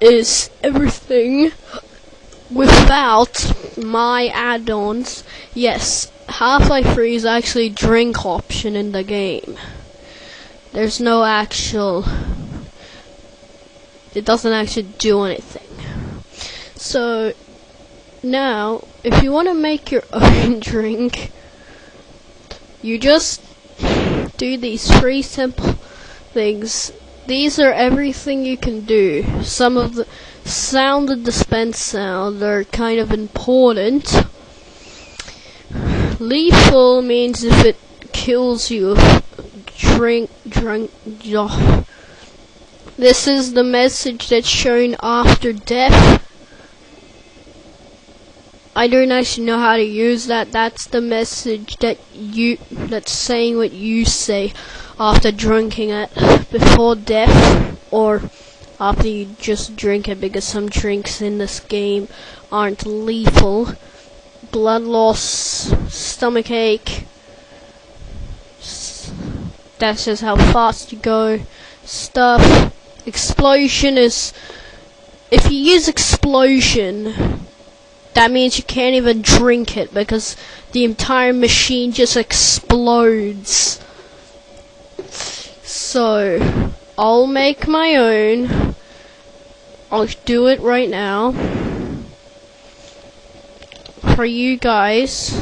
Is everything without my add-ons. Yes, Half-Life 3 is actually drink option in the game. There's no actual it doesn't actually do anything. So now, if you want to make your own drink, you just do these three simple things. These are everything you can do. Some of the sound and dispense sound are kind of important. Lethal means if it kills you, drink, drink, oh. This is the message that's shown after death. I don't actually know how to use that. That's the message that you that's saying what you say after drinking it before death or after you just drink it because some drinks in this game aren't lethal. Blood loss, stomach ache. That's just how fast you go. Stuff. Explosion is... If you use explosion, that means you can't even drink it because the entire machine just explodes. So, I'll make my own. I'll do it right now. For you guys.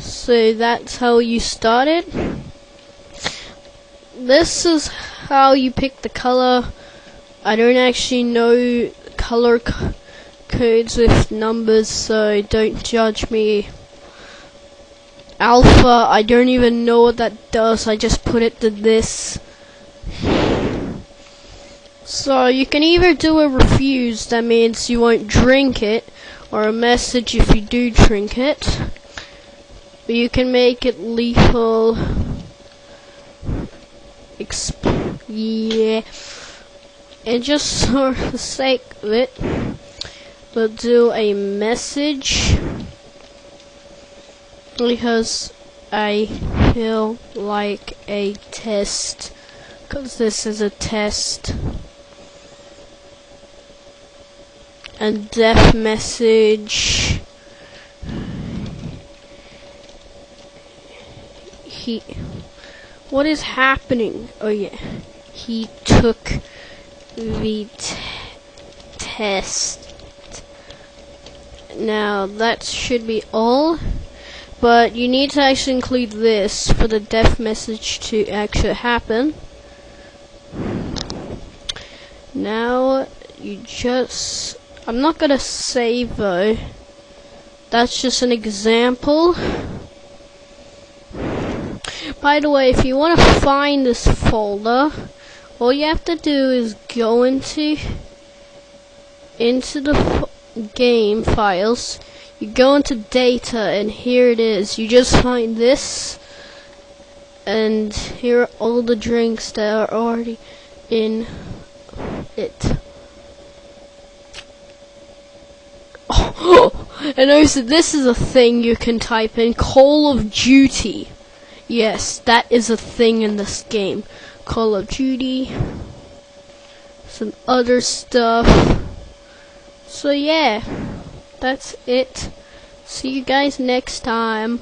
So that's how you start it this is how you pick the color. I don't actually know color codes with numbers, so don't judge me. Alpha, I don't even know what that does, I just put it to this. So you can either do a refuse, that means you won't drink it, or a message if you do drink it. But you can make it lethal exp yeah and just for the sake of it we'll do a message because I feel like a test because this is a test and death message he what is happening? Oh yeah. He took the test. Now, that should be all. But you need to actually include this for the death message to actually happen. Now, you just... I'm not gonna save though. That's just an example. By the way, if you want to find this folder, all you have to do is go into into the game files. You go into data, and here it is. You just find this, and here are all the drinks that are already in it. Oh, and also this is a thing you can type in Call of Duty. Yes, that is a thing in this game. Call of Duty. Some other stuff. So yeah, that's it. See you guys next time.